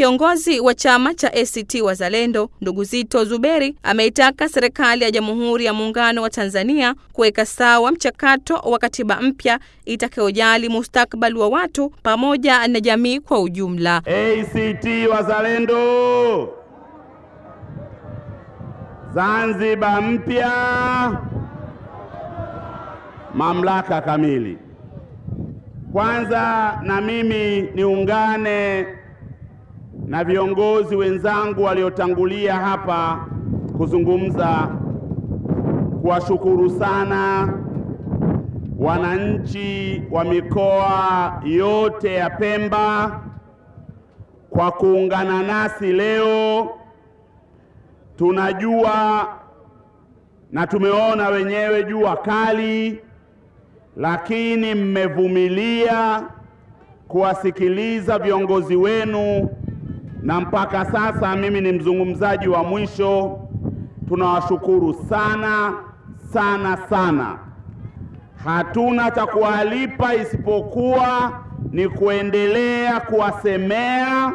Kiongozi wa chama cha ACT Wazalendo ndugu Zito Zuberi ameitaka serikali ya Jamhuri ya Muungano wa Tanzania kuweka sawa mchakato wa katiba mpya itakayojali mustakabali wa watu pamoja na jamii kwa ujumla. ACT Wazalendo, Zanzibar mpya, mamlaka kamili. Kwanza na mimi niungane na viongozi wenzangu waliotangulia hapa kuzungumza kuwashukuru sana wananchi wa mikoa yote ya Pemba kwa kuungana nasi leo. Tunajua na tumeona wenyewe jua kali, lakini mmevumilia kuwasikiliza viongozi wenu na mpaka sasa mimi ni mzungumzaji wa mwisho. Tunawashukuru sana sana sana. Hatuna cha kuwalipa isipokuwa ni kuendelea kuwasemea,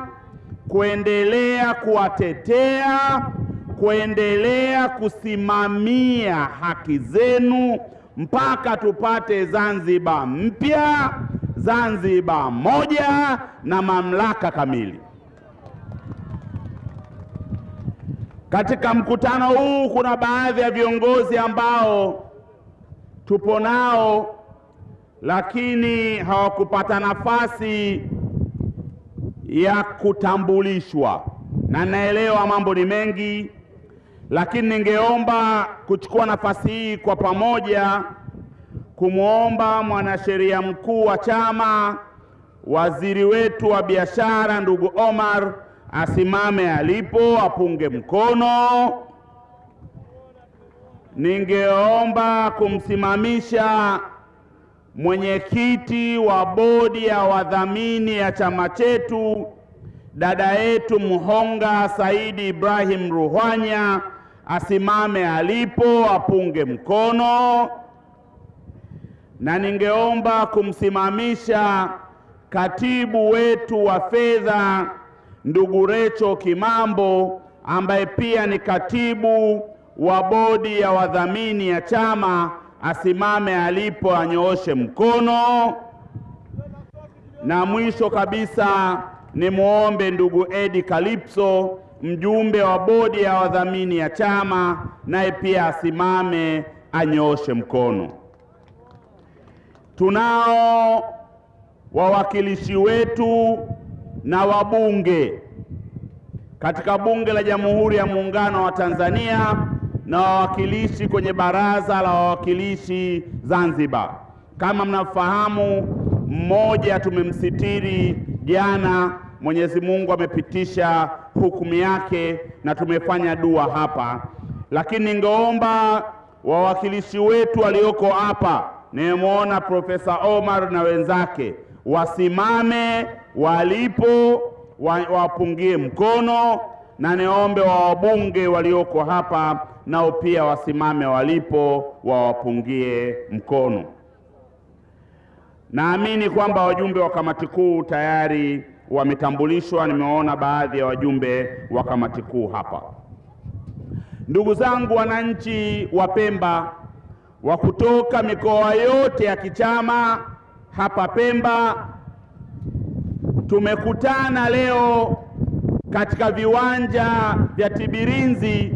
kuendelea kuwatetea, kuendelea kusimamia haki zenu mpaka tupate Zanzibar mpya, Zanzibar moja na mamlaka kamili. Katika mkutano huu kuna baadhi ya viongozi ambao tupo nao lakini hawakupata nafasi ya kutambulishwa, na naelewa mambo ni mengi, lakini ningeomba kuchukua nafasi hii kwa pamoja kumwomba mwanasheria mkuu wa chama, waziri wetu wa biashara, ndugu Omar asimame alipo apunge mkono. Ningeomba kumsimamisha mwenyekiti wa bodi ya wadhamini ya chama chetu dada yetu Mhonga Saidi Ibrahim Ruhwanya asimame alipo apunge mkono, na ningeomba kumsimamisha katibu wetu wa fedha ndugu Recho Kimambo ambaye pia ni katibu wa bodi ya wadhamini ya chama asimame alipo anyooshe mkono. Na mwisho kabisa ni muombe ndugu Edi Kalipso mjumbe wa bodi ya wadhamini ya chama naye pia asimame anyooshe mkono. Tunao wawakilishi wetu na wabunge katika Bunge la Jamhuri ya Muungano wa Tanzania na wawakilishi kwenye Baraza la Wawakilishi Zanzibar. Kama mnafahamu, mmoja tumemsitiri jana, Mwenyezi Mungu amepitisha hukumu yake na tumefanya dua hapa, lakini ningeomba wawakilishi wetu walioko hapa, nimemwona Profesa Omar na wenzake wasimame walipo wapungie mkono, na niombe wa wabunge walioko hapa nao pia wasimame walipo wawapungie mkono. Naamini kwamba wajumbe wa kamati kuu tayari wametambulishwa. Nimeona baadhi ya wajumbe wa kamati kuu hapa. Ndugu zangu wananchi wa Pemba wa kutoka mikoa yote ya kichama hapa Pemba, tumekutana leo katika viwanja vya Tibirinzi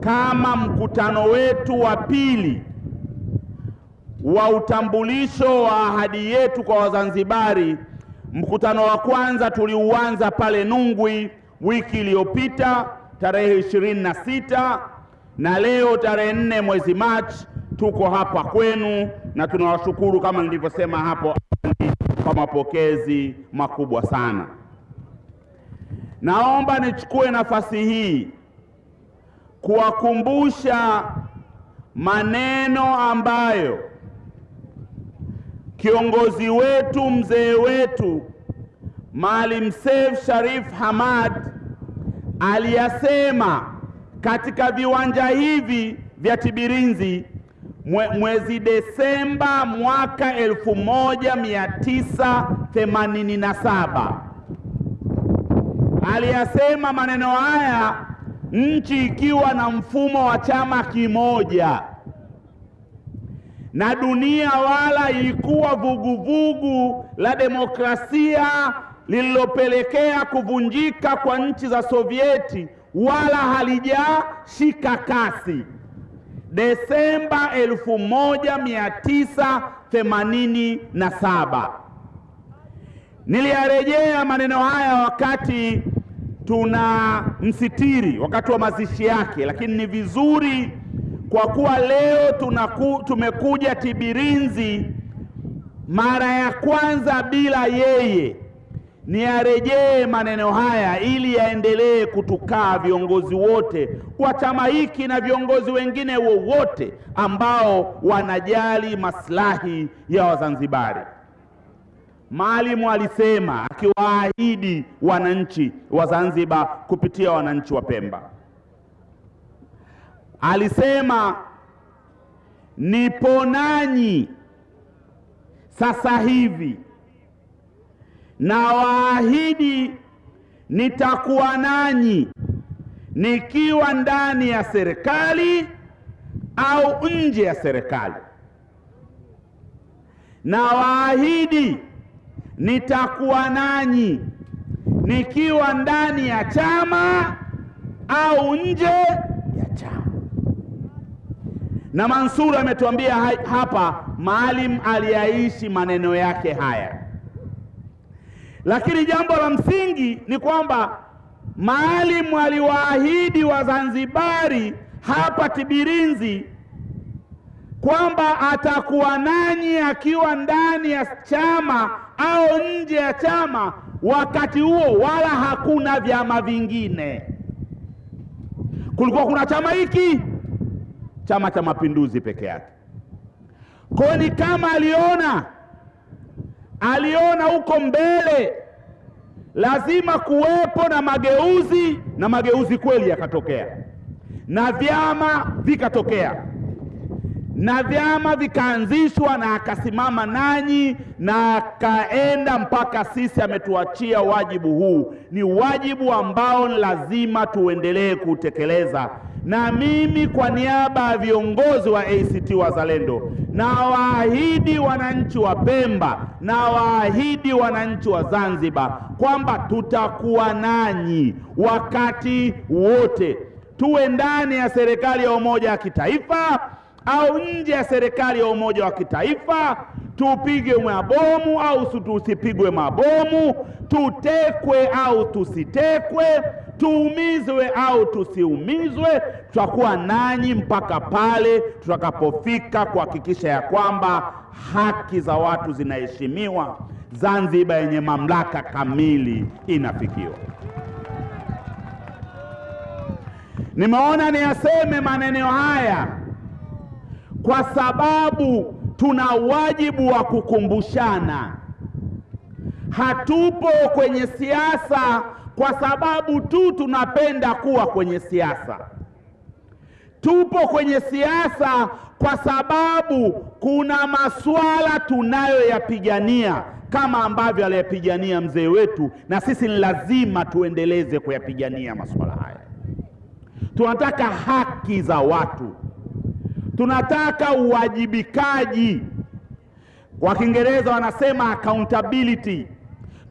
kama mkutano wetu wa pili wa utambulisho wa ahadi yetu kwa Wazanzibari. Mkutano wa kwanza tuliuanza pale Nungwi wiki iliyopita tarehe ishirini na sita na leo tarehe nne mwezi Machi tuko hapa kwenu, na tunawashukuru kama nilivyosema hapo awali kwa mapokezi makubwa sana. Naomba nichukue nafasi hii kuwakumbusha maneno ambayo kiongozi wetu mzee wetu Maalim Seif Sharif Hamad aliyasema katika viwanja hivi vya Tibirinzi mwe, mwezi Desemba mwaka 1987 aliyasema maneno haya nchi ikiwa na mfumo wa chama kimoja na dunia wala ilikuwa vuguvugu la demokrasia lililopelekea kuvunjika kwa nchi za Sovieti wala halijashika kasi. Desemba 1987 niliyarejea maneno haya wakati tuna msitiri, wakati wa mazishi yake, lakini ni vizuri kwa kuwa leo tunaku, tumekuja Tibirinzi mara ya kwanza bila yeye, niyarejee maneno haya ili yaendelee kutukaa viongozi wote wa chama hiki na viongozi wengine wowote ambao wanajali maslahi ya Wazanzibari. Maalimu alisema akiwaahidi wananchi wa Zanzibar kupitia wananchi wa Pemba, alisema nipo nanyi sasa hivi na waahidi nitakuwa nanyi nikiwa ndani ya serikali au nje ya serikali, na waahidi nitakuwa nanyi nikiwa ndani ya chama au nje ya chama. Na Mansur ametuambia hapa, Maalim aliyaishi maneno yake haya, lakini jambo la msingi ni kwamba Maalim aliwaahidi Wazanzibari hapa Tibirinzi kwamba atakuwa nanyi akiwa ndani ya chama au nje ya chama. Wakati huo wala hakuna vyama vingine, kulikuwa kuna chama hiki, Chama cha Mapinduzi peke yake. Kwa ni kama aliona aliona huko mbele lazima kuwepo na mageuzi, na mageuzi kweli yakatokea, na vyama vikatokea. Na vyama vikaanzishwa, na akasimama nanyi na akaenda mpaka sisi ametuachia wajibu huu. Ni wajibu ambao lazima tuendelee kutekeleza, na mimi kwa niaba ya viongozi wa ACT Wazalendo na waahidi wananchi wa Pemba na waahidi wananchi wa Zanzibar kwamba tutakuwa nanyi wakati wote, tuwe ndani ya serikali ya umoja wa kitaifa au nje ya serikali ya umoja wa kitaifa, tupige mabomu au tusipigwe mabomu, tutekwe au tusitekwe, tuumizwe au tusiumizwe, tutakuwa nanyi mpaka pale tutakapofika kuhakikisha ya kwamba haki za watu zinaheshimiwa, Zanzibar yenye mamlaka kamili inafikiwa. Nimeona niyaseme maneno haya kwa sababu tuna wajibu wa kukumbushana. Hatupo kwenye siasa kwa sababu tu tunapenda kuwa kwenye siasa. Tupo kwenye siasa kwa sababu kuna masuala tunayoyapigania kama ambavyo aliyapigania mzee wetu, na sisi ni lazima tuendeleze kuyapigania masuala haya. Tunataka haki za watu tunataka uwajibikaji, kwa Kiingereza wanasema accountability.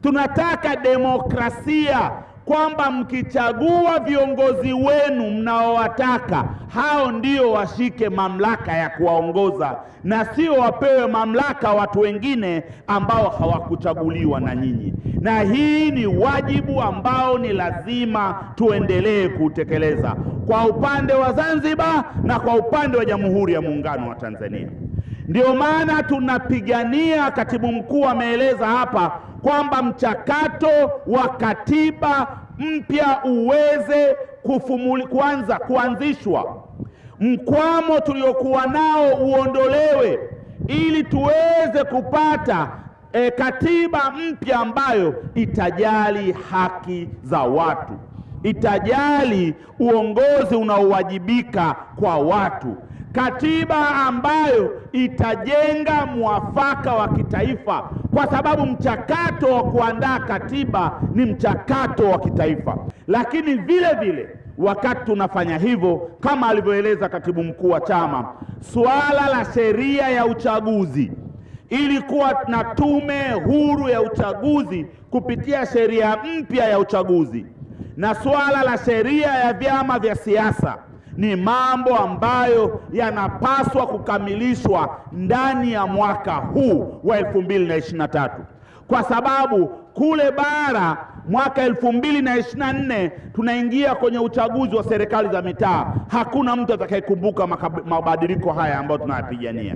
Tunataka demokrasia, kwamba mkichagua viongozi wenu mnaowataka, hao ndio washike mamlaka ya kuwaongoza na sio wapewe mamlaka watu wengine ambao hawakuchaguliwa na nyinyi. Na hii ni wajibu ambao ni lazima tuendelee kutekeleza kwa upande wa Zanzibar na kwa upande wa Jamhuri ya Muungano wa Tanzania. Ndio maana tunapigania, katibu mkuu ameeleza hapa kwamba mchakato wa katiba mpya uweze kufumuli, kwanza kuanzishwa, mkwamo tuliokuwa nao uondolewe, ili tuweze kupata e, katiba mpya ambayo itajali haki za watu, itajali uongozi unaowajibika kwa watu. Katiba ambayo itajenga mwafaka wa kitaifa kwa sababu mchakato wa kuandaa katiba ni mchakato wa kitaifa. Lakini vile vile wakati tunafanya hivyo, kama alivyoeleza katibu mkuu wa chama, suala la sheria ya uchaguzi ili kuwa na tume huru ya uchaguzi kupitia sheria mpya ya uchaguzi na suala la sheria ya vyama vya siasa ni mambo ambayo yanapaswa kukamilishwa ndani ya mwaka huu wa 2023 kwa sababu kule bara mwaka 2024 tunaingia kwenye uchaguzi wa serikali za mitaa. Hakuna mtu atakayekumbuka mabadiliko haya ambayo tunayapigania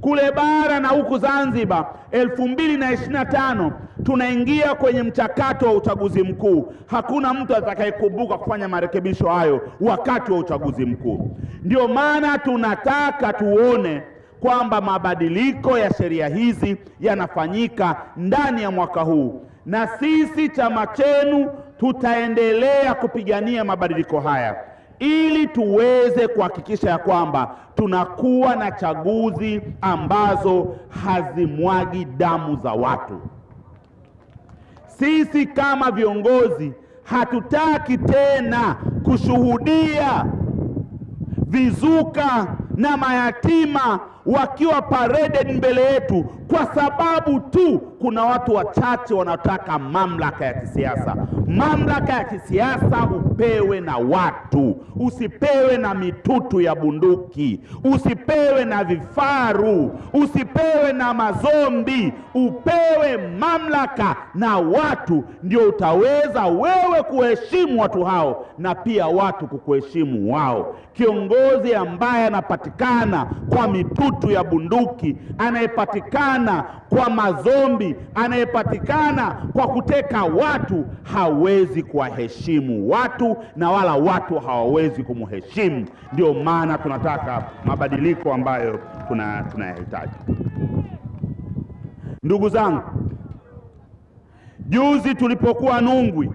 kule bara na huku Zanzibar. 2025 tunaingia kwenye mchakato wa uchaguzi mkuu. Hakuna mtu atakayekumbuka kufanya marekebisho hayo wakati wa uchaguzi mkuu. Ndio maana tunataka tuone kwamba mabadiliko ya sheria hizi yanafanyika ndani ya mwaka huu, na sisi chama chenu tutaendelea kupigania mabadiliko haya ili tuweze kuhakikisha ya kwamba tunakuwa na chaguzi ambazo hazimwagi damu za watu. Sisi kama viongozi hatutaki tena kushuhudia vizuka na mayatima wakiwa paraded mbele yetu kwa sababu tu kuna watu wachache wanataka mamlaka ya kisiasa. Mamlaka ya kisiasa upewe na watu, usipewe na mitutu ya bunduki, usipewe na vifaru, usipewe na mazombi, upewe mamlaka na watu. Ndio utaweza wewe kuheshimu watu hao na pia watu kukuheshimu wao. Kiongozi ambaye anapatikana kwa mitutu ya bunduki, anayepatikana kwa mazombi, anayepatikana kwa kuteka watu, hawezi kuwaheshimu watu na wala watu hawawezi kumheshimu. Ndio maana tunataka mabadiliko ambayo tunayahitaji. Ndugu zangu, juzi tulipokuwa Nungwi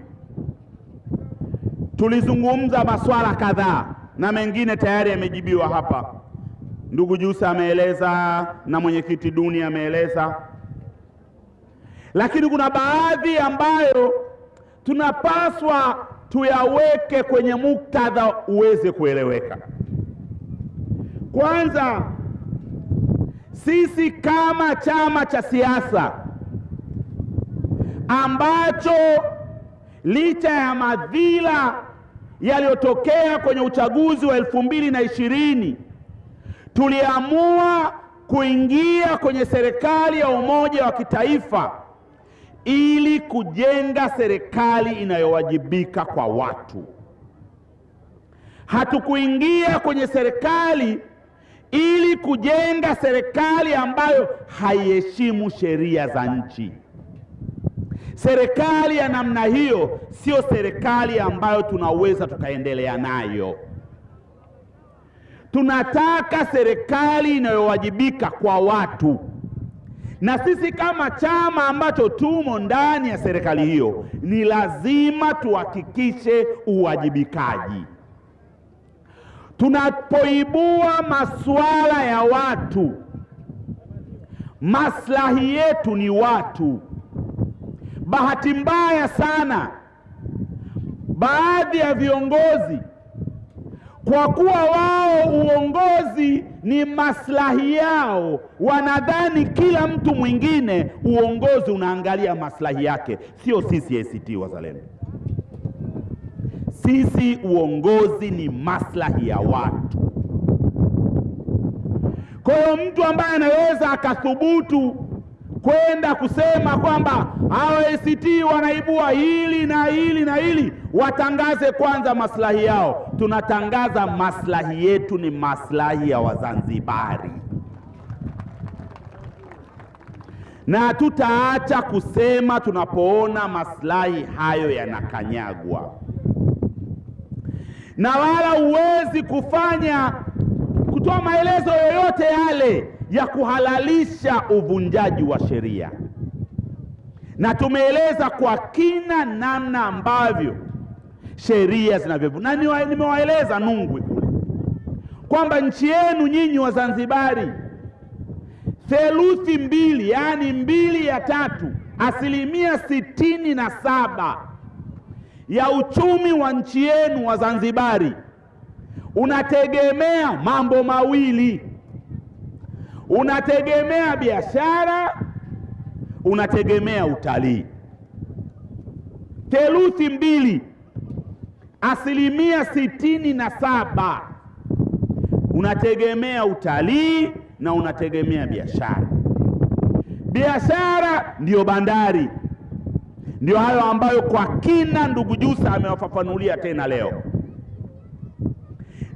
tulizungumza masuala kadhaa na mengine tayari yamejibiwa hapa. Ndugu Jusa ameeleza na mwenyekiti Duni ameeleza, lakini kuna baadhi ambayo tunapaswa tuyaweke kwenye muktadha uweze kueleweka. Kwanza, sisi kama chama cha siasa ambacho licha ya madhila yaliyotokea kwenye uchaguzi wa elfu mbili na ishirini tuliamua kuingia kwenye serikali ya umoja wa kitaifa ili kujenga serikali inayowajibika kwa watu. Hatukuingia kwenye serikali ili kujenga serikali ambayo haiheshimu sheria za nchi. Serikali ya namna hiyo sio serikali ambayo tunaweza tukaendelea nayo. Tunataka serikali inayowajibika kwa watu, na sisi kama chama ambacho tumo ndani ya serikali hiyo, ni lazima tuhakikishe uwajibikaji. Tunapoibua masuala ya watu, maslahi yetu ni watu. Bahati mbaya sana, baadhi ya viongozi kwa kuwa wao uongozi ni maslahi yao, wanadhani kila mtu mwingine uongozi unaangalia maslahi yake. Sio sisi ACT Wazalendo, sisi uongozi ni maslahi ya watu. Kwa hiyo mtu ambaye anaweza akathubutu kwenda kusema kwamba hao ACT wanaibua hili na hili na hili, watangaze kwanza maslahi yao. Tunatangaza maslahi yetu ni maslahi ya Wazanzibari, na tutaacha kusema tunapoona maslahi hayo yanakanyagwa, na wala huwezi kufanya kutoa maelezo yoyote yale ya kuhalalisha uvunjaji wa sheria, na tumeeleza kwa kina namna ambavyo sheria zinavyovu na nimewaeleza Nungwi kule. Kwamba nchi yenu nyinyi Wazanzibari, theluthi mbili, yaani mbili ya tatu, asilimia sitini na saba ya uchumi wa nchi yenu wa Zanzibari unategemea mambo mawili, unategemea biashara, unategemea utalii. Theluthi mbili, asilimia sitini na saba. Unategemea utalii na unategemea biashara. Biashara ndiyo bandari, ndiyo hayo ambayo kwa kina ndugu jusa amewafafanulia tena leo,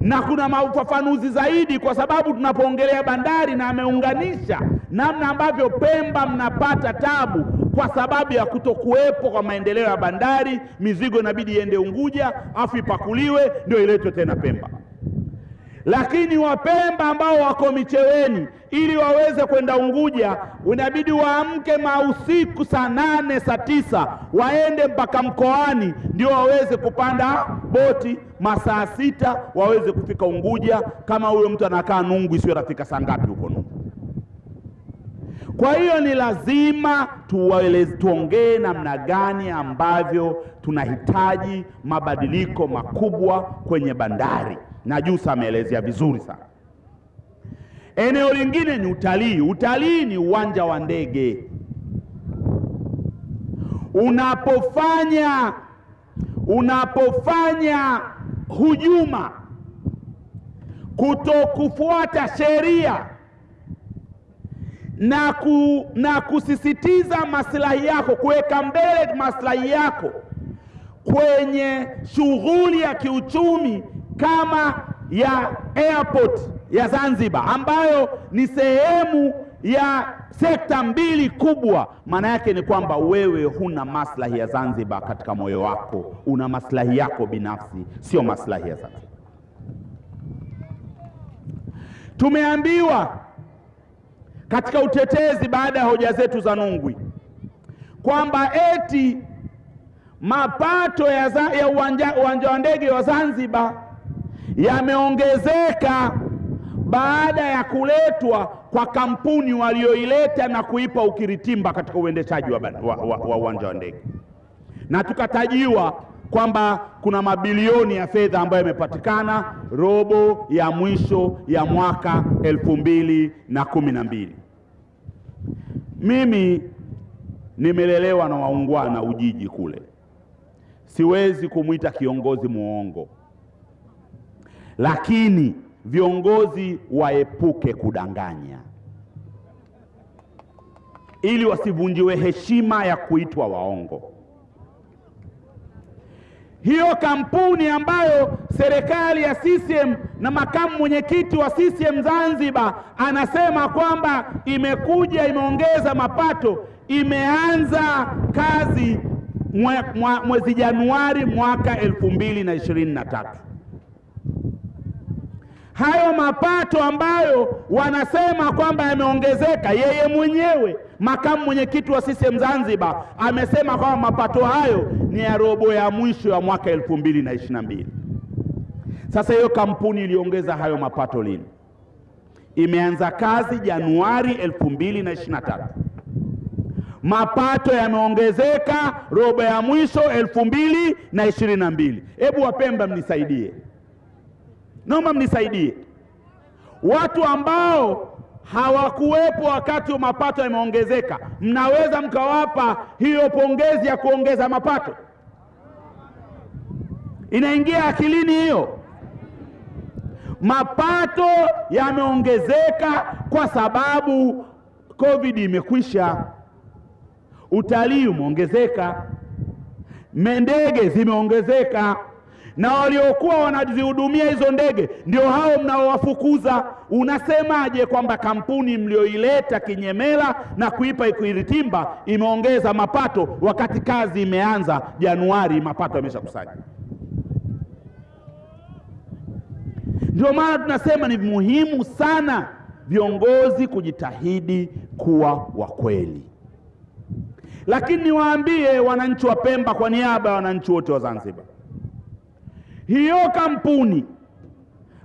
na kuna maufafanuzi zaidi, kwa sababu tunapoongelea bandari, na ameunganisha namna ambavyo Pemba mnapata tabu kwa sababu ya kutokuwepo kwa maendeleo ya bandari. Mizigo inabidi iende Unguja afu ipakuliwe ndio iletwe tena Pemba lakini Wapemba ambao wako Micheweni ili waweze kwenda Unguja inabidi waamke mausiku saa nane saa tisa waende mpaka mkoani ndio waweze kupanda boti masaa sita waweze kufika Unguja. Kama huyo mtu anakaa Nungu, isiyo rafika saa ngapi huko? Kwa hiyo ni lazima tuongee namna gani ambavyo tunahitaji mabadiliko makubwa kwenye bandari na Jussa ameelezea vizuri sana. Eneo lingine ni utalii. Utalii ni uwanja wa ndege. Unapofanya unapofanya hujuma, kutokufuata sheria na, ku, na kusisitiza maslahi yako, kuweka mbele maslahi yako kwenye shughuli ya kiuchumi kama ya airport ya Zanzibar ambayo ni sehemu ya sekta mbili kubwa. Maana yake ni kwamba wewe huna maslahi ya Zanzibar katika moyo wako, una maslahi yako binafsi, sio maslahi ya Zanzibar. Tumeambiwa katika utetezi baada ya hoja zetu za Nungwi kwamba eti mapato ya, za, ya uwanja, uwanja wa ndege wa Zanzibar yameongezeka baada ya kuletwa kwa kampuni walioileta na kuipa ukiritimba katika uendeshaji wa uwanja wa, wa, wa, wa, wa ndege, na tukatajiwa kwamba kuna mabilioni ya fedha ambayo yamepatikana robo ya mwisho ya mwaka elfu mbili na kumi na mbili. Mimi nimelelewa na waungwana Ujiji kule, siwezi kumwita kiongozi muongo. Lakini viongozi waepuke kudanganya. Ili wasivunjiwe heshima ya kuitwa waongo. Hiyo kampuni ambayo serikali ya CCM na makamu mwenyekiti wa CCM Zanzibar anasema kwamba imekuja imeongeza mapato, imeanza kazi mwe, mwe, mwezi Januari mwaka elfu mbili na ishirini na tatu. Hayo mapato ambayo wanasema kwamba yameongezeka, yeye mwenyewe makamu mwenyekiti wa CCM Zanzibar amesema kwamba mapato hayo ni ya robo ya mwisho ya mwaka elfu mbili na ishirini na mbili. Sasa hiyo kampuni iliongeza hayo mapato lini? Imeanza kazi Januari elfu mbili na ishirini na tatu. Mapato yameongezeka robo ya mwisho elfu mbili na ishirini na mbili. Hebu Wapemba mnisaidie Naomba mnisaidie, watu ambao hawakuwepo wakati wa mapato yameongezeka, mnaweza mkawapa hiyo pongezi ya kuongeza mapato? Inaingia akilini hiyo? Mapato yameongezeka kwa sababu Covid imekwisha, utalii umeongezeka, mendege zimeongezeka na waliokuwa wanazihudumia hizo ndege ndio hao mnaowafukuza. Unasemaje kwamba kampuni mlioileta kinyemela na kuipa ikiritimba imeongeza mapato wakati kazi imeanza Januari, mapato yameshakusanya? Ndio maana tunasema ni muhimu sana viongozi kujitahidi kuwa wa kweli. Lakini niwaambie wananchi wa Pemba kwa niaba ya wananchi wote wa Zanzibar hiyo kampuni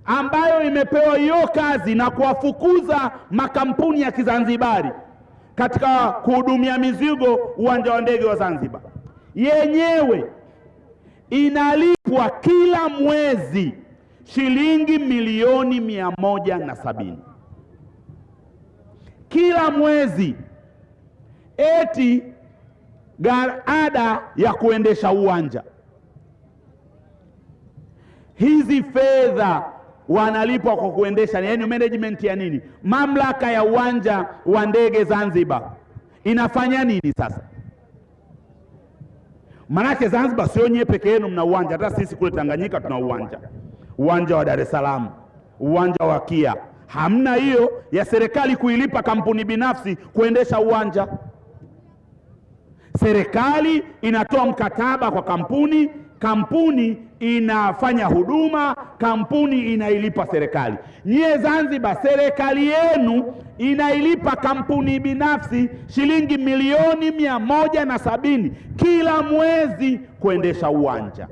ambayo imepewa hiyo kazi na kuwafukuza makampuni ya Kizanzibari katika kuhudumia mizigo uwanja wa ndege wa Zanzibar, yenyewe inalipwa kila mwezi shilingi milioni mia moja na sabini kila mwezi, eti ada ya kuendesha uwanja. Hizi fedha wanalipwa kwa kuendesha, yaani management ya nini? Mamlaka ya uwanja wa ndege Zanzibar inafanya nini sasa? Manake Zanzibar sio nyie peke yenu mna uwanja, hata sisi kule Tanganyika tuna uwanja, uwanja wa Dar es Salaam, uwanja wa Kia. Hamna hiyo ya serikali kuilipa kampuni binafsi kuendesha uwanja. Serikali inatoa mkataba kwa kampuni, kampuni inafanya huduma, kampuni inailipa serikali. Nyie Zanzibar, serikali yenu inailipa kampuni binafsi shilingi milioni mia moja na sabini kila mwezi kuendesha uwanja,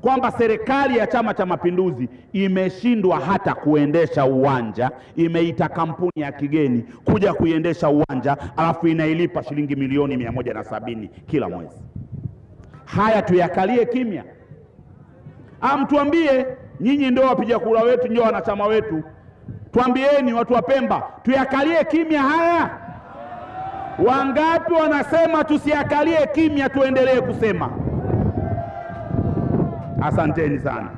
kwamba serikali ya Chama cha Mapinduzi imeshindwa hata kuendesha uwanja, imeita kampuni ya kigeni kuja kuiendesha uwanja, alafu inailipa shilingi milioni mia moja na sabini kila mwezi. Haya tuyakalie kimya? Amtuambie nyinyi ndio wapiga kura wetu, ndio wanachama wetu, twambieni watu wa Pemba, tuyakalie kimya haya? Wangapi wanasema tusiakalie kimya, tuendelee kusema? Asanteni sana.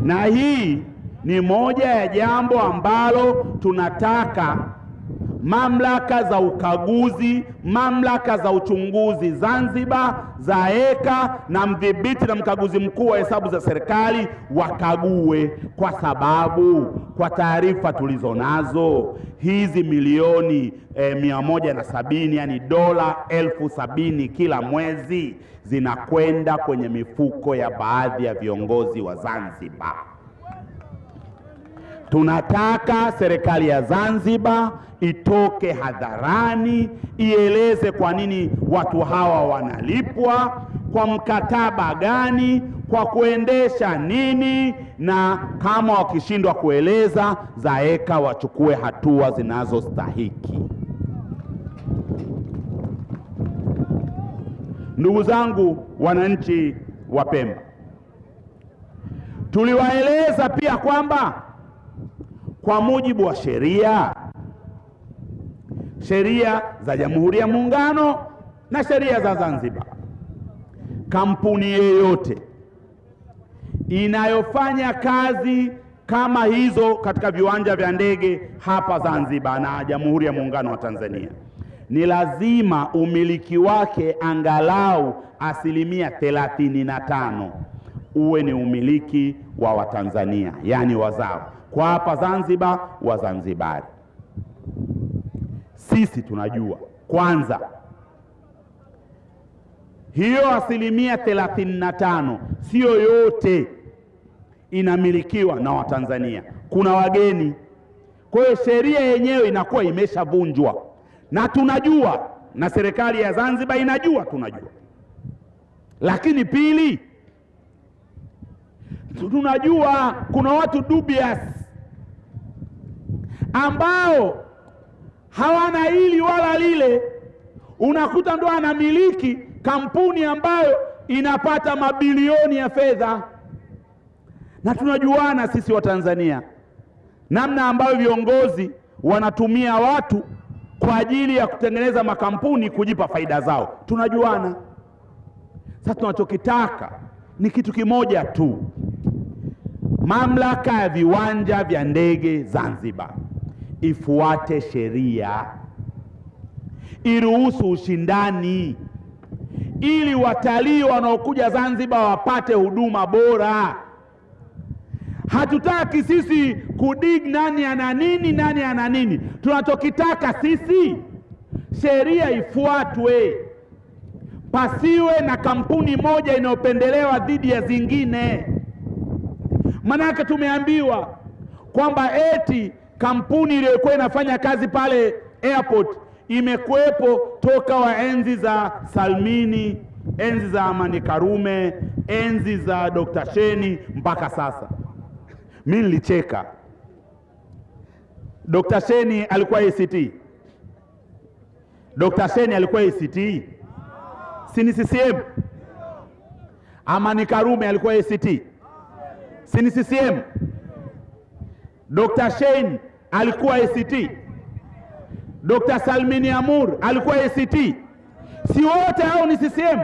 Na hii ni moja ya jambo ambalo tunataka mamlaka za ukaguzi, mamlaka za uchunguzi Zanzibar, ZAECA na mdhibiti na mkaguzi mkuu wa hesabu za serikali wakague, kwa sababu kwa taarifa tulizo nazo hizi milioni eh, mia moja na sabini yani dola elfu sabini kila mwezi zinakwenda kwenye mifuko ya baadhi ya viongozi wa Zanzibar. Tunataka serikali ya Zanzibar itoke hadharani ieleze kwa nini watu hawa wanalipwa, kwa mkataba gani, kwa kuendesha nini, na kama wakishindwa kueleza, ZAECA wachukue hatua zinazostahiki. Ndugu zangu wananchi wa Pemba, tuliwaeleza pia kwamba kwa mujibu wa sheria sheria za Jamhuri ya Muungano na sheria za Zanzibar, kampuni yeyote inayofanya kazi kama hizo katika viwanja vya ndege hapa Zanzibar na Jamhuri ya Muungano wa Tanzania ni lazima umiliki wake angalau asilimia thelathini na tano uwe ni umiliki wa Watanzania, yaani wazao kwa hapa Zanzibar Wazanzibari. Sisi tunajua kwanza, hiyo asilimia thelathini na tano yote inamilikiwa na Watanzania, kuna wageni. Kwa hiyo sheria yenyewe inakuwa imeshavunjwa, na tunajua, na serikali ya Zanzibar inajua, tunajua. Lakini pili, tunajua kuna watu dubious ambao hawana hili wala lile, unakuta ndo anamiliki kampuni ambayo inapata mabilioni ya fedha, na tunajuana sisi Watanzania namna ambayo viongozi wanatumia watu kwa ajili ya kutengeneza makampuni kujipa faida zao, tunajuana. Sasa tunachokitaka ni kitu kimoja tu, mamlaka ya viwanja vya ndege Zanzibar ifuate sheria, iruhusu ushindani, ili watalii wanaokuja Zanzibar wapate huduma bora. Hatutaki sisi kudig nani ana nini nani ana nini. Tunachokitaka sisi sheria ifuatwe, pasiwe na kampuni moja inayopendelewa dhidi ya zingine. Manake tumeambiwa kwamba eti kampuni iliyokuwa inafanya kazi pale airport imekuwepo toka wa enzi za Salmini, enzi za Amani Karume, enzi za Dr. Sheni mpaka sasa. Mi nilicheka. Dr. Sheni alikuwa ACT. Dr. Sheni alikuwa ACT, si ni CCM? Amani Karume alikuwa ACT, si ni CCM? Dr. Shein alikuwa ACT. Dr. Salmini Amur alikuwa ACT. Si wote hao ni CCM?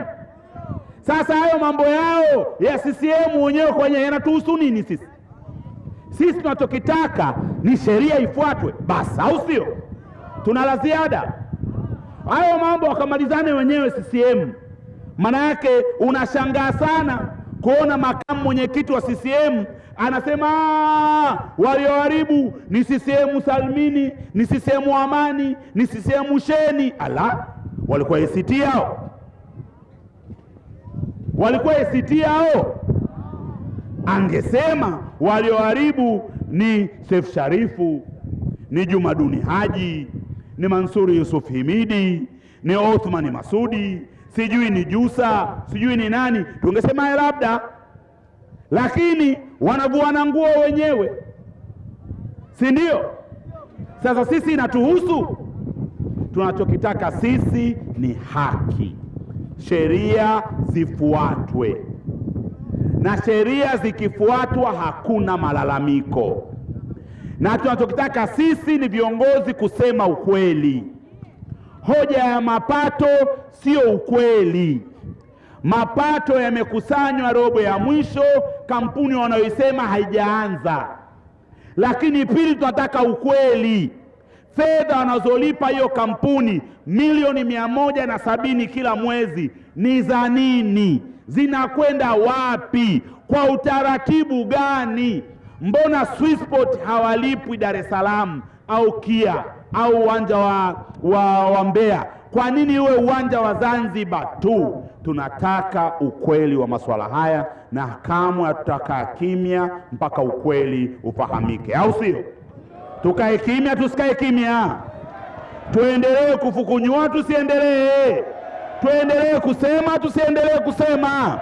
Sasa hayo mambo yao ya CCM wenyewe kwenye yanatuhusu nini sisi? Sisi tunachokitaka ni sheria ifuatwe basi, au sio? Tuna la ziada? Hayo mambo wakamalizane wenyewe CCM. Maana yake unashangaa sana kuona makamu mwenyekiti wa CCM anasema walioharibu ni CCM Salmini, ni CCM Amani, ni CCM Sheni. Ala, walikuwa ACT hao? Walikuwa ACT hao? Angesema walioharibu ni Seif Sharifu, ni Jumaduni Haji, ni Mansuri Yusuf Himidi, ni Othmani Masudi, sijui ni Jusa, sijui ni nani, tungesema labda, lakini wanavuana nguo wenyewe, si ndio? Sasa sisi inatuhusu. Tunachokitaka sisi ni haki, sheria zifuatwe, na sheria zikifuatwa hakuna malalamiko, na tunachokitaka sisi ni viongozi kusema ukweli. Hoja ya mapato sio ukweli. Mapato yamekusanywa robo ya mwisho, kampuni wanayoisema haijaanza. Lakini pili, tunataka ukweli. Fedha wanazolipa hiyo kampuni milioni mia moja na sabini kila mwezi ni za nini? Zinakwenda wapi? Kwa utaratibu gani? Mbona Swissport hawalipwi Dar es Salaam au Kia au uwanja wa, wa, wa Mbeya? Kwa nini iwe uwanja wa Zanzibar tu? Tunataka ukweli wa masuala haya, na kamwe hatutakaa kimya mpaka ukweli ufahamike, au sio? Tukae kimya, tusikae kimya? Tuendelee kufukunyua, tusiendelee? Tuendelee kusema, tusiendelee kusema?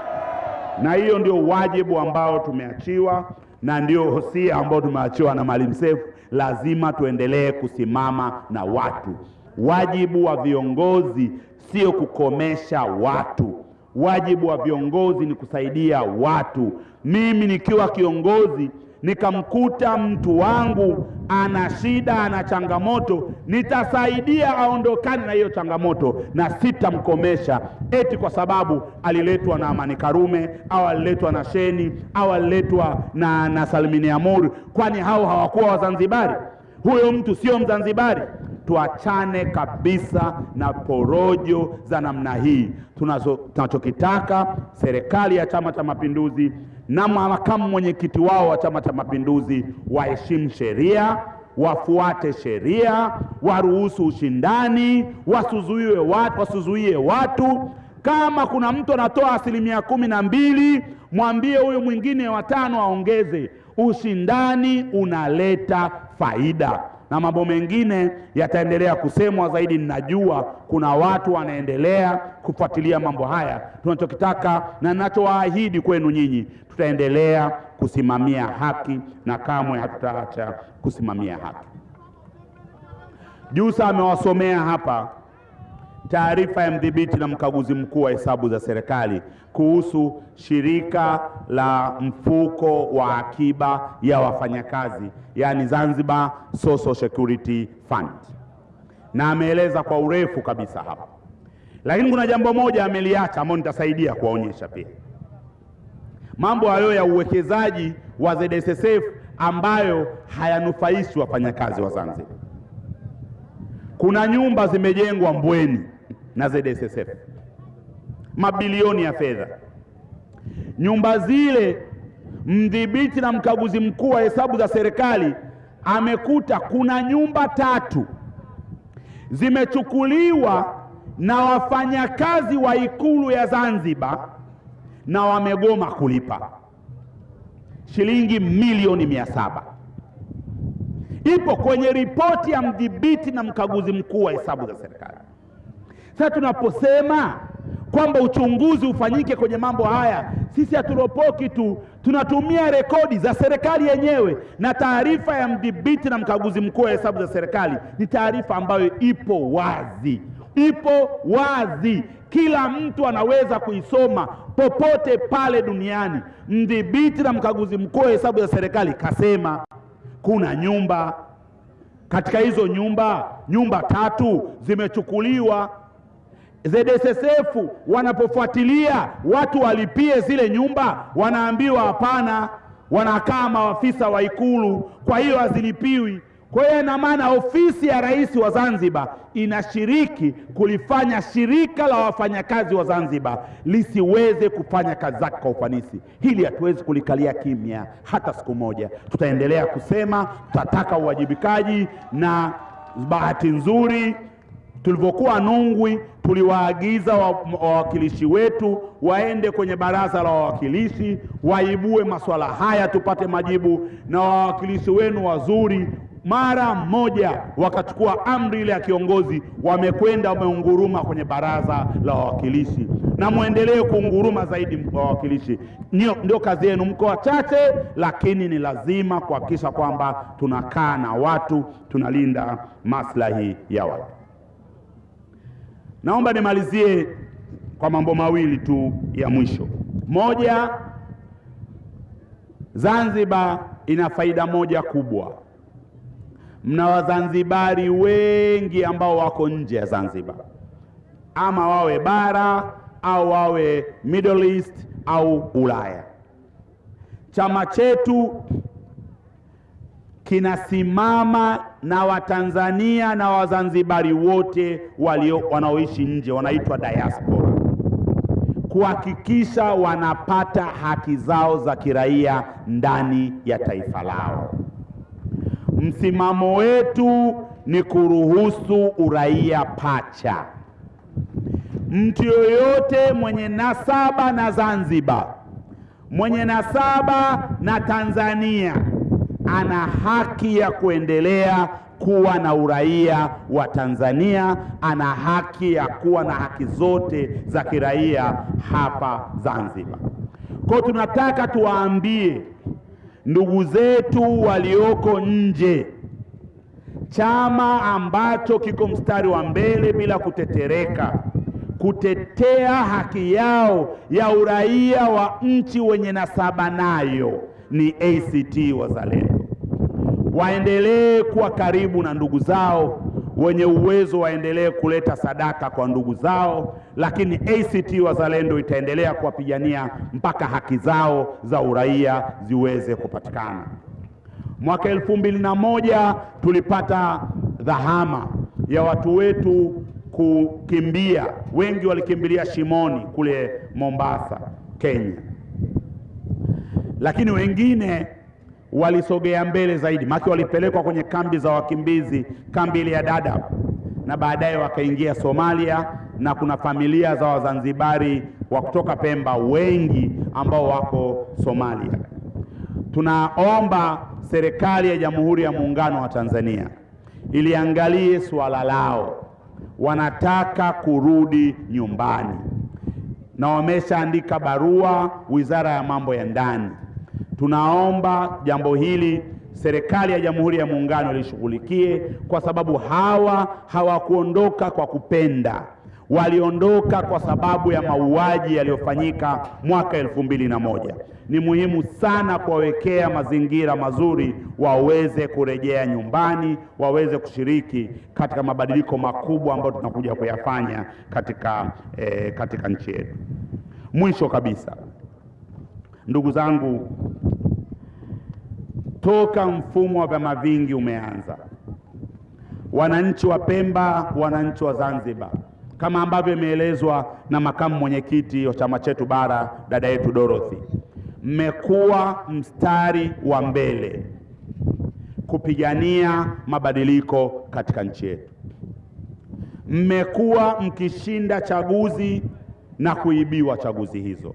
Na hiyo ndio wajibu ambao tumeachiwa na ndio hosia ambayo tumeachiwa na Mwalimu Seif. Lazima tuendelee kusimama na watu. Wajibu wa viongozi sio kukomesha watu. Wajibu wa viongozi ni kusaidia watu. Mimi nikiwa kiongozi nikamkuta mtu wangu ana shida, ana changamoto, nitasaidia aondokane na hiyo changamoto, na sitamkomesha eti kwa sababu aliletwa na Amani Karume au aliletwa na Sheni au aliletwa na, na Salmini Amur. Kwani hao hawakuwa Wazanzibari? Huyo mtu sio Mzanzibari. Tuachane kabisa na porojo za namna hii. Tunachokitaka serikali ya Chama cha Mapinduzi na makamu mwenyekiti wao wa Chama cha Mapinduzi waheshimu sheria, wafuate sheria, waruhusu ushindani, wasuzuiwe watu, wasuzuie watu. Kama kuna mtu anatoa asilimia kumi na mbili, mwambie huyu mwingine watano aongeze. Ushindani unaleta faida na mambo mengine yataendelea kusemwa zaidi. Ninajua kuna watu wanaendelea kufuatilia mambo haya. Tunachokitaka na ninachowaahidi kwenu nyinyi, tutaendelea kusimamia haki na kamwe hatutaacha kusimamia haki. Jusa amewasomea hapa taarifa ya mdhibiti na mkaguzi mkuu wa hesabu za serikali kuhusu shirika la mfuko wa akiba ya wafanyakazi yaani Zanzibar Social Security Fund, na ameeleza kwa urefu kabisa hapa, lakini kuna jambo moja ameliacha ambalo nitasaidia kuwaonyesha pia. Mambo hayo ya uwekezaji wa ZSSF ambayo hayanufaishi wafanyakazi wa Zanzibar. Kuna nyumba zimejengwa Mbweni na ZSSF, mabilioni ya fedha. Nyumba zile, mdhibiti na mkaguzi mkuu wa hesabu za serikali amekuta kuna nyumba tatu zimechukuliwa na wafanyakazi wa Ikulu ya Zanzibar na wamegoma kulipa shilingi milioni mia saba ipo kwenye ripoti ya mdhibiti na mkaguzi mkuu wa hesabu za serikali. Sasa tunaposema kwamba uchunguzi ufanyike kwenye mambo haya. Sisi haturopoki tu, tunatumia rekodi za serikali yenyewe, na taarifa ya mdhibiti na mkaguzi mkuu wa hesabu za serikali ni taarifa ambayo ipo wazi, ipo wazi, kila mtu anaweza kuisoma popote pale duniani. Mdhibiti na mkaguzi mkuu wa hesabu za serikali kasema kuna nyumba katika hizo nyumba, nyumba tatu zimechukuliwa. ZSSF wanapofuatilia watu walipie zile nyumba, wanaambiwa hapana, wanakaa maafisa wa Ikulu, kwa hiyo hazilipiwi. Kwa hiyo ina maana ofisi ya rais wa Zanzibar inashiriki kulifanya shirika la wafanyakazi wa Zanzibar lisiweze kufanya kazi zake kwa ufanisi. Hili hatuwezi kulikalia kimya hata siku moja. Tutaendelea kusema, tutataka uwajibikaji, na bahati nzuri tulivyokuwa Nungwi tuliwaagiza wawakilishi wetu waende kwenye baraza la wawakilishi waibue masuala haya tupate majibu, na wawakilishi wenu wazuri mara moja wakachukua amri ile ya kiongozi, wamekwenda wameunguruma kwenye baraza la wawakilishi, na mwendelee kuunguruma zaidi wawakilishi. Ndio, ndio kazi yenu. Mko wachache, lakini ni lazima kuhakikisha kwamba tunakaa na watu, tunalinda maslahi ya watu. Naomba nimalizie kwa mambo mawili tu ya mwisho. Moja, Zanzibar ina faida moja kubwa. Mna Wazanzibari wengi ambao wako nje ya Zanzibar, ama wawe bara au wawe Middle East au Ulaya. Chama chetu kinasimama na Watanzania na Wazanzibari wote walio wanaoishi nje, wanaitwa diaspora, kuhakikisha wanapata haki zao za kiraia ndani ya taifa lao. Msimamo wetu ni kuruhusu uraia pacha. Mtu yoyote mwenye nasaba na Zanzibar, mwenye nasaba na Tanzania ana haki ya kuendelea kuwa na uraia wa Tanzania, ana haki ya kuwa na haki zote za kiraia hapa Zanzibar. Kwa tunataka tuwaambie ndugu zetu walioko nje, chama ambacho kiko mstari wa mbele bila kutetereka kutetea haki yao ya uraia wa nchi wenye nasaba nayo ni ACT Wazalendo. Waendelee kuwa karibu na ndugu zao wenye uwezo, waendelee kuleta sadaka kwa ndugu zao, lakini ACT Wazalendo itaendelea kuwapigania mpaka haki zao za uraia ziweze kupatikana. Mwaka elfu mbili na moja tulipata dhahama ya watu wetu kukimbia, wengi walikimbilia Shimoni kule Mombasa, Kenya lakini wengine walisogea mbele zaidi, maki walipelekwa kwenye kambi za wakimbizi, kambi ile ya Dadaab, na baadaye wakaingia Somalia, na kuna familia za Wazanzibari wa kutoka Pemba wengi ambao wako Somalia. Tunaomba serikali ya Jamhuri ya Muungano wa Tanzania iliangalie suala lao, wanataka kurudi nyumbani na wameshaandika barua Wizara ya Mambo ya Ndani. Tunaomba jambo hili serikali ya Jamhuri ya Muungano ilishughulikie kwa sababu hawa hawakuondoka kwa kupenda, waliondoka kwa sababu ya mauaji yaliyofanyika mwaka elfu mbili na moja. Ni muhimu sana kuwawekea mazingira mazuri waweze kurejea nyumbani, waweze kushiriki katika mabadiliko makubwa ambayo tunakuja kuyafanya katika, eh, katika nchi yetu. Mwisho kabisa, ndugu zangu, toka mfumo wa vyama vingi umeanza, wananchi wa Pemba, wananchi wa Zanzibar, kama ambavyo imeelezwa na makamu mwenyekiti wa chama chetu bara, dada yetu Dorothy, mmekuwa mstari wa mbele kupigania mabadiliko katika nchi yetu. Mmekuwa mkishinda chaguzi na kuibiwa chaguzi hizo.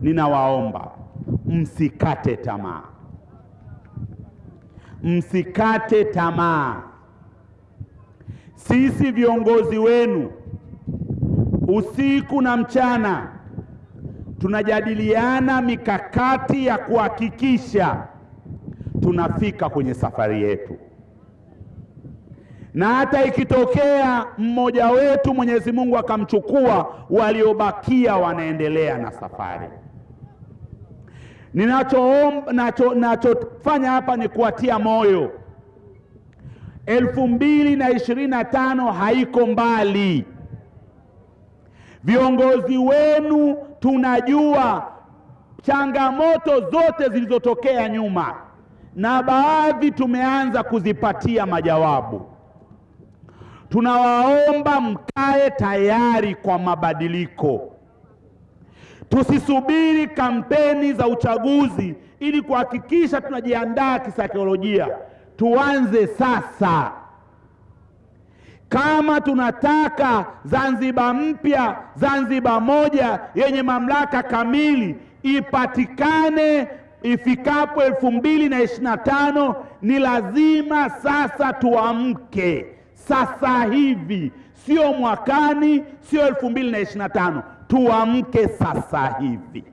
Ninawaomba msikate tamaa, msikate tamaa. Sisi viongozi wenu usiku na mchana tunajadiliana mikakati ya kuhakikisha tunafika kwenye safari yetu, na hata ikitokea mmoja wetu Mwenyezi Mungu akamchukua, waliobakia wanaendelea na safari. Ninachoomba nacho, nachofanya hapa ni kuatia moyo. elfu mbili na ishirini na tano haiko mbali. Viongozi wenu tunajua changamoto zote zilizotokea nyuma, na baadhi tumeanza kuzipatia majawabu. Tunawaomba mkae tayari kwa mabadiliko. Tusisubiri kampeni za uchaguzi ili kuhakikisha tunajiandaa kisaikolojia. Tuanze sasa. Kama tunataka Zanzibar mpya, Zanzibar moja yenye mamlaka kamili ipatikane ifikapo elfu mbili na ishirini na tano, ni lazima sasa tuamke sasa hivi, sio mwakani, sio elfu mbili na ishirini na tano. Tuamke sasa hivi.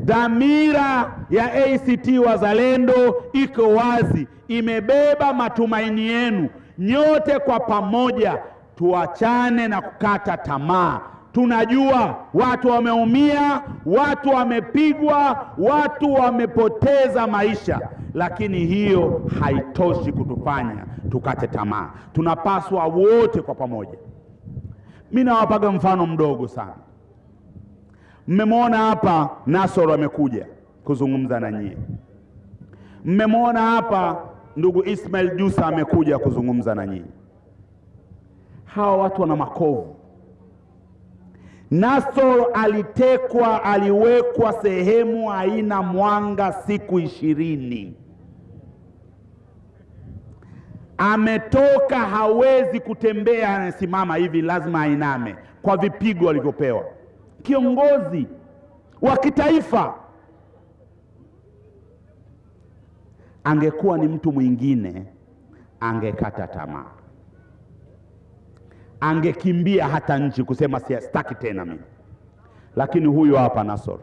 Dhamira ya ACT Wazalendo iko wazi, imebeba matumaini yenu nyote. Kwa pamoja, tuachane na kukata tamaa. Tunajua watu wameumia, watu wamepigwa, watu wamepoteza maisha, lakini hiyo haitoshi kutufanya tukate tamaa. Tunapaswa wote kwa pamoja. Mimi nawapaga mfano mdogo sana. Mmemwona hapa Nasoro amekuja kuzungumza na nyie. Mmemwona hapa ndugu Ismail Jusa amekuja kuzungumza na nyie. Hawa watu wana makovu. Nasoro alitekwa, aliwekwa sehemu haina mwanga siku ishirini. Ametoka, hawezi kutembea, anasimama hivi, lazima ainame kwa vipigo alivyopewa. Kiongozi wa kitaifa. Angekuwa ni mtu mwingine, angekata tamaa, angekimbia hata nchi kusema sitaki tena mimi, lakini huyu hapa Nasoro,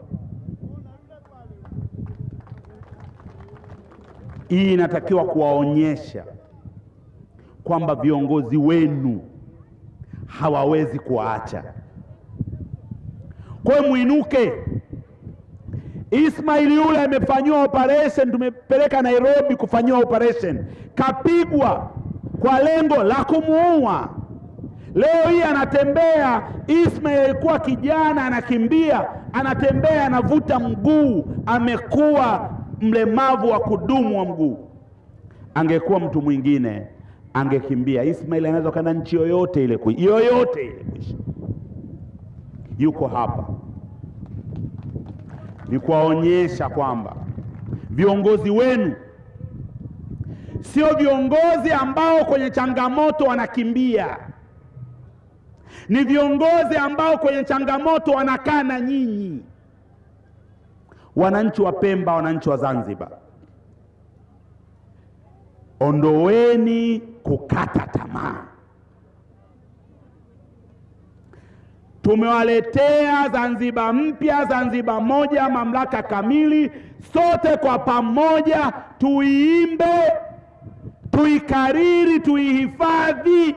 hii inatakiwa kuwaonyesha kwamba viongozi wenu hawawezi kuwaacha. Kwa hiyo mwinuke. Ismail yule amefanyiwa operation, tumepeleka Nairobi kufanyiwa operation, kapigwa kwa lengo la kumuua. Leo hii anatembea. Ismail alikuwa kijana, anakimbia, anatembea, anavuta mguu, amekuwa mlemavu wa kudumu wa mguu. Angekuwa mtu mwingine angekimbia. Ismail anaweza kwenda nchi yoyote ile, yoyote ile kuishi yuko hapa ni kuwaonyesha kwamba viongozi wenu sio viongozi ambao kwenye changamoto wanakimbia, ni viongozi ambao kwenye changamoto wanakaa na nyinyi. Wananchi wa Pemba, wananchi wa Zanzibar, ondoweni kukata tamaa. Tumewaletea Zanzibar mpya, Zanzibar moja, mamlaka kamili. Sote kwa pamoja tuiimbe, tuikariri, tuihifadhi,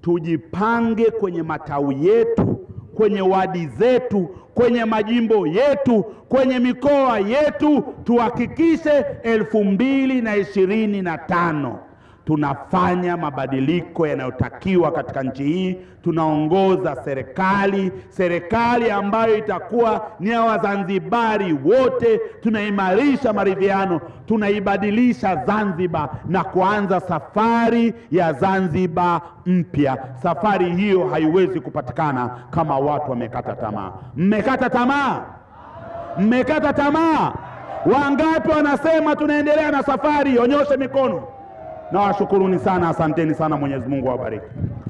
tujipange kwenye matawi yetu, kwenye wadi zetu, kwenye majimbo yetu, kwenye mikoa yetu, tuhakikishe elfu mbili na ishirini na tano tunafanya mabadiliko yanayotakiwa katika nchi hii. Tunaongoza serikali, serikali ambayo itakuwa ni ya Wazanzibari wote. Tunaimarisha maridhiano, tunaibadilisha Zanzibar na kuanza safari ya Zanzibar mpya. Safari hiyo haiwezi kupatikana kama watu wamekata tamaa. Mmekata tamaa, mmekata tamaa. Wangapi wanasema tunaendelea na safari? Onyoshe mikono. Nawashukuruni sana, asanteni sana. Mwenyezi Mungu awabariki.